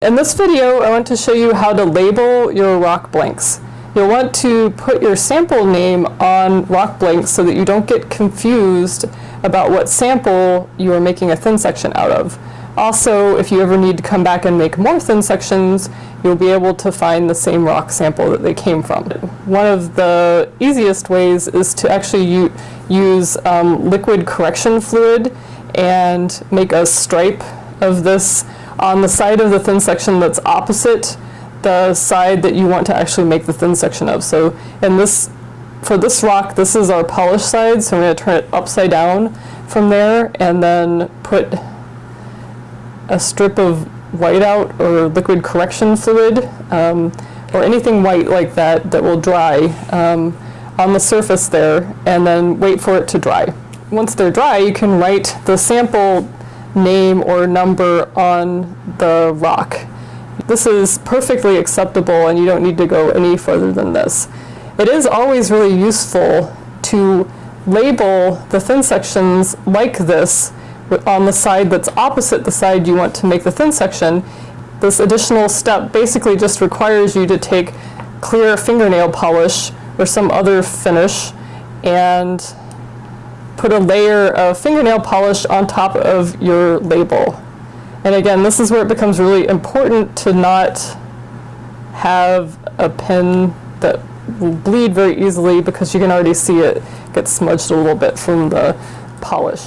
In this video, I want to show you how to label your rock blanks. You'll want to put your sample name on rock blanks so that you don't get confused about what sample you are making a thin section out of. Also, if you ever need to come back and make more thin sections, you'll be able to find the same rock sample that they came from. One of the easiest ways is to actually use um, liquid correction fluid and make a stripe of this on the side of the thin section that's opposite the side that you want to actually make the thin section of. So in this, for this rock, this is our polished side, so I'm going to turn it upside down from there and then put a strip of whiteout or liquid correction fluid um, or anything white like that that will dry um, on the surface there and then wait for it to dry. Once they're dry, you can write the sample name or number on the rock. This is perfectly acceptable and you don't need to go any further than this. It is always really useful to label the thin sections like this on the side that's opposite the side you want to make the thin section. This additional step basically just requires you to take clear fingernail polish or some other finish and put a layer of fingernail polish on top of your label. And again, this is where it becomes really important to not have a pen that will bleed very easily because you can already see it get smudged a little bit from the polish.